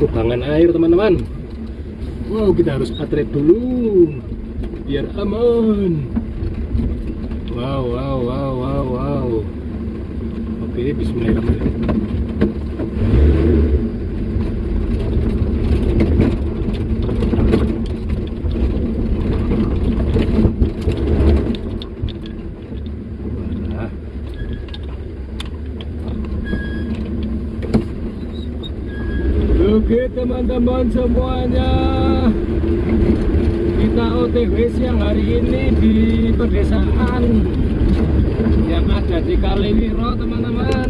kubangan air teman-teman. Wow kita harus atret dulu biar aman. Wow wow wow wow wow. Oke bismillahirrahmanirrahim Nah. Oke teman-teman semuanya Kita OTW siang hari ini di pedesaan Yang ada di Kaliwiro teman-teman.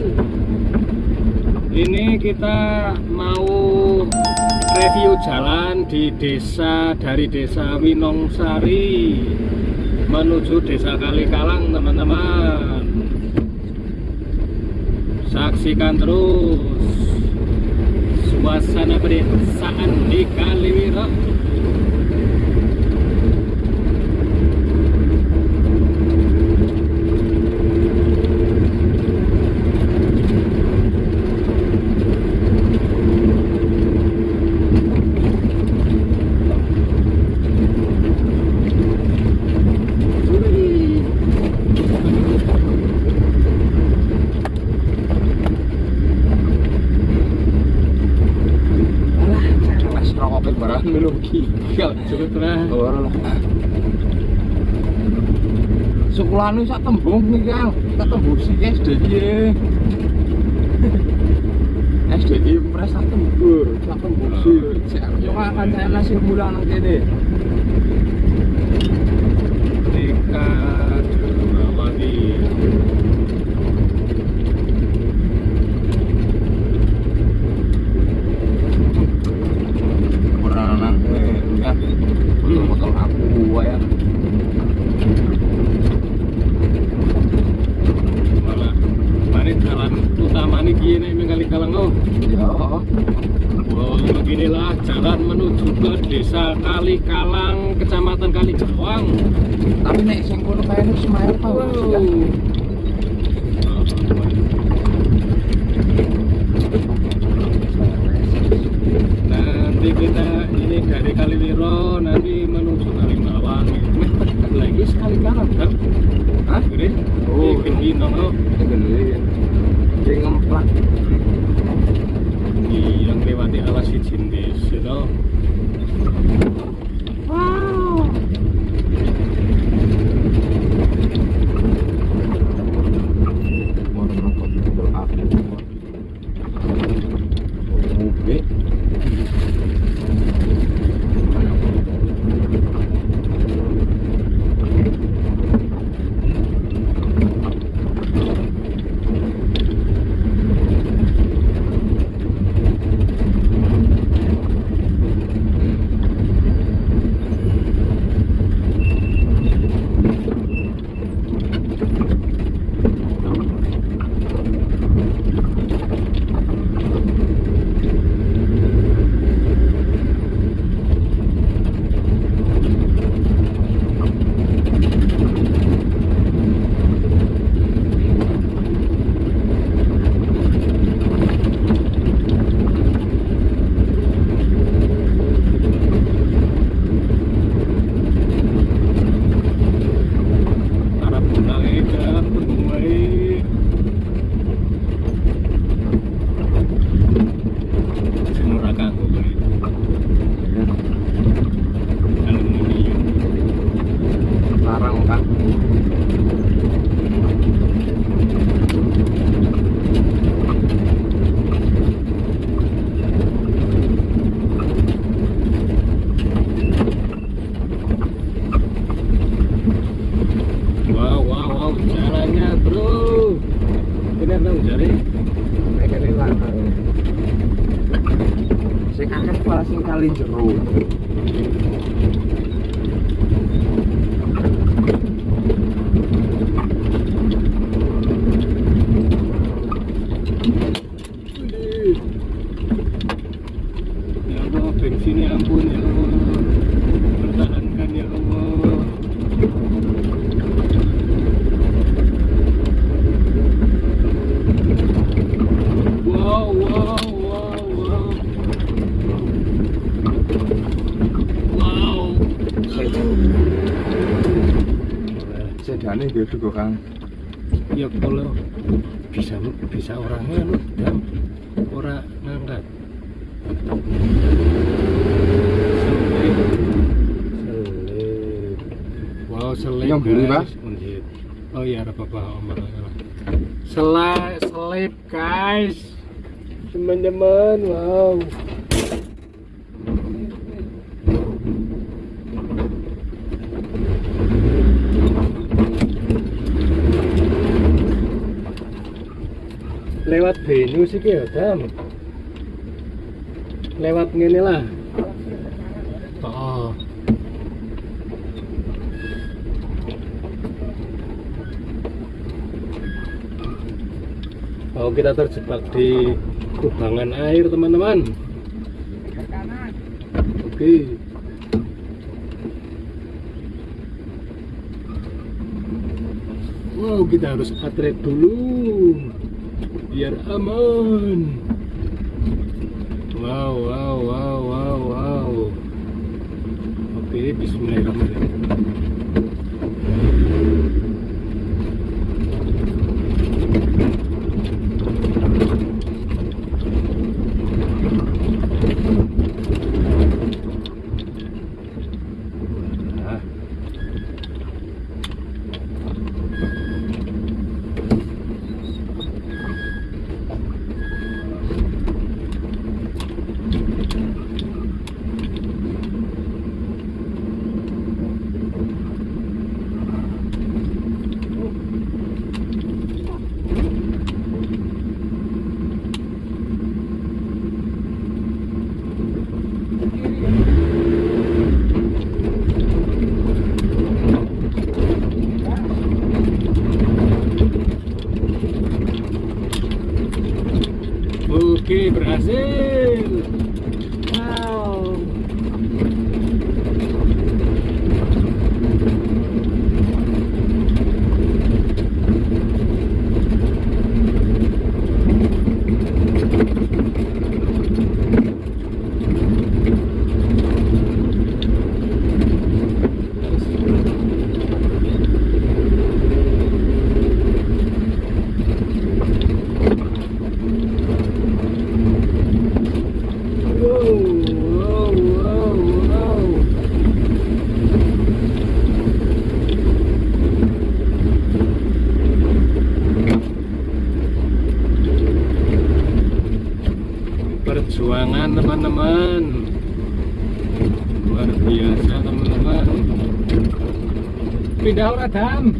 Ini kita mau review jalan di desa Dari desa Winongsari Menuju desa Kalikalang teman-teman. Saksikan terus suasana pedesaan di Kaliwiro cukup lah Ora lah. Sekolahnya sak tembung nih kang, sak tembung sih SDG. SDG pres sak tembur, sak tembung sih. Cuma akan saya nasi mulang nang kene. Tika Dramawati Ora nang ya. Motor aku ya. malah mari jalan nih gini nih Kalikalang oh Ya. Wow, beginilah jalan menuju ke desa Kalikalang, kecamatan Kalijawang. Tapi nek sing kono kayane Ismail tau Wow. ya. Nanti kita ini dari Kaliwiro nanti menuju. Wih, dekat lagi sekali kanan kan? Hah? Oh. Oh, gede kali jero. Ya Allah, bensinnya ampun ya Allah. Pertahankan ya Allah. Wow, wow, wow, wow. Juga kang. Ya kalau bisa bisa orangnya lu dam orang ngangkat. Selip selip wow selip Yang beli. Unjit. oh iya ada apa-apa om Sela, selip guys. Teman-teman wow sih ya dam. Lewat ngene lah. Oh. Oh kita terjebak di kubangan air teman-teman. Oke. Wow kita harus atlet dulu biar aman wow wow wow wow wow. Oke bismillahirrahmanirrahim Nah. Oke, berhasil. Wow. Wow, wow, wow, wow. Perjuangan teman-teman. Luar biasa teman-teman. Pindah ora dam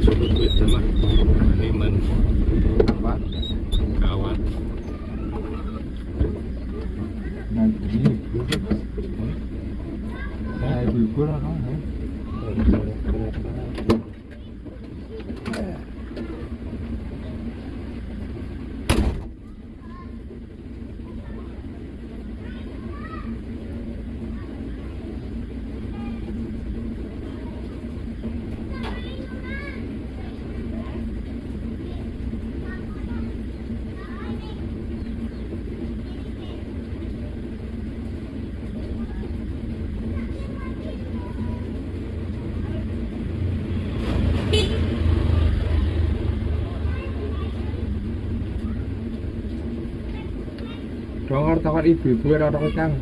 Cukup itu mah Niman apa kawat nah ini nah ibu-ibu lah kan Dongor takon ibu-ibu ora ono kang.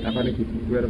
Takon ibu-ibu ora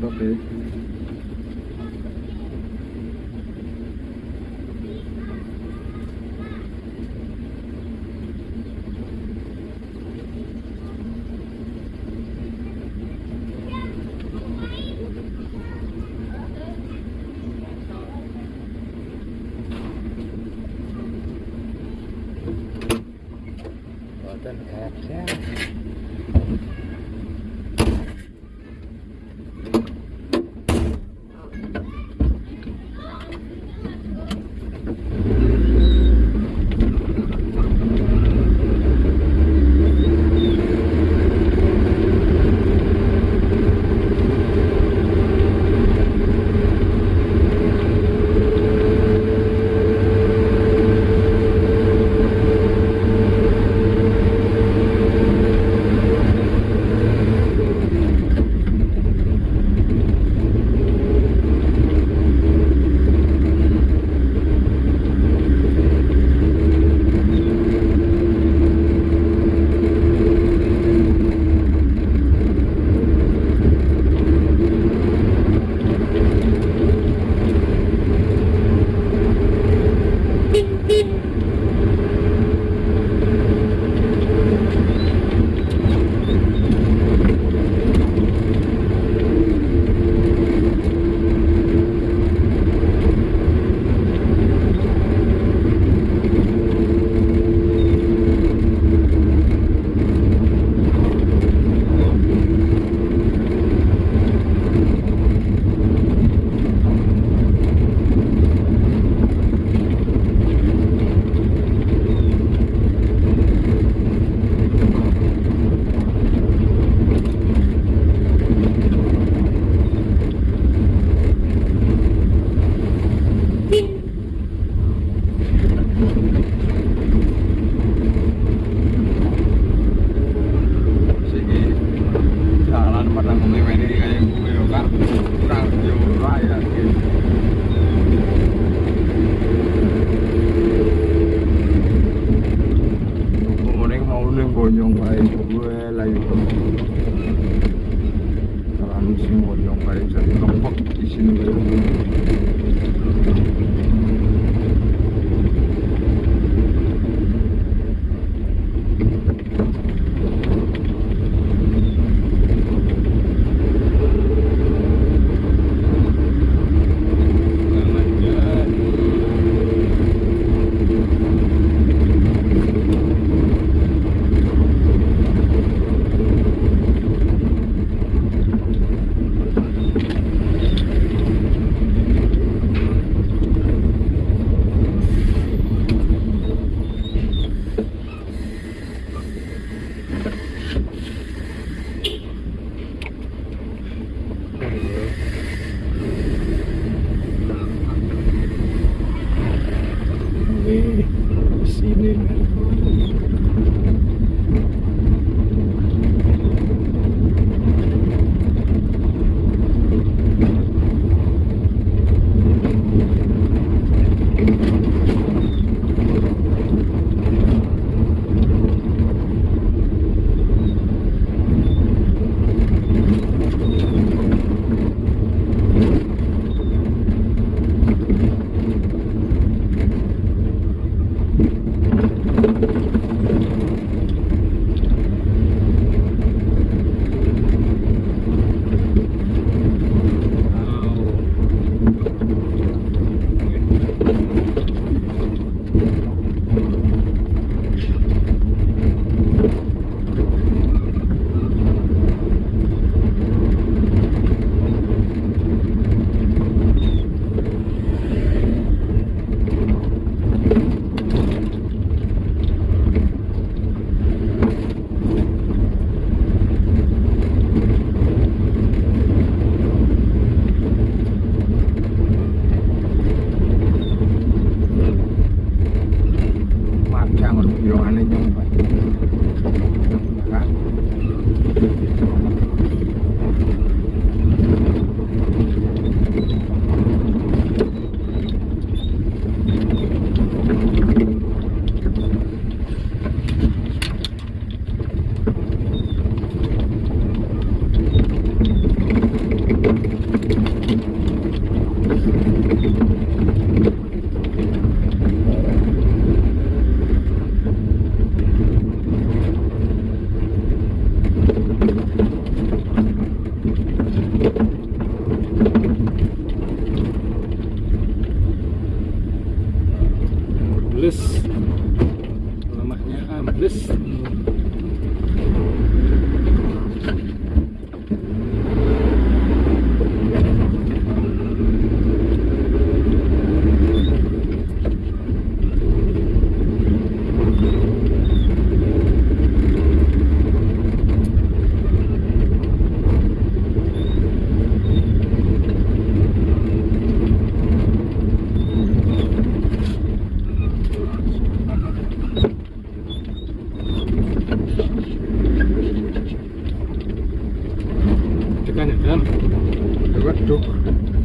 evening.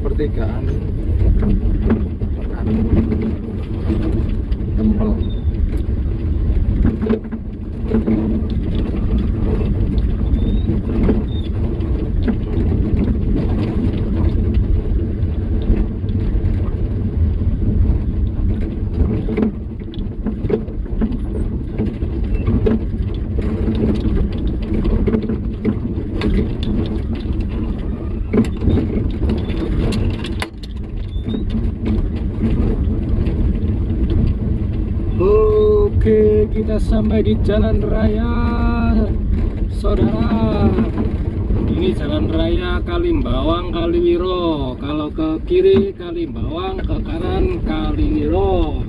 Pertigaan. Tekan. Tempel. Oke, kita sampai di jalan raya, saudara. Ini jalan raya Kalimbawang Kaliwiro. Kalau ke kiri Kalimbawang, ke kanan Kaliwiro.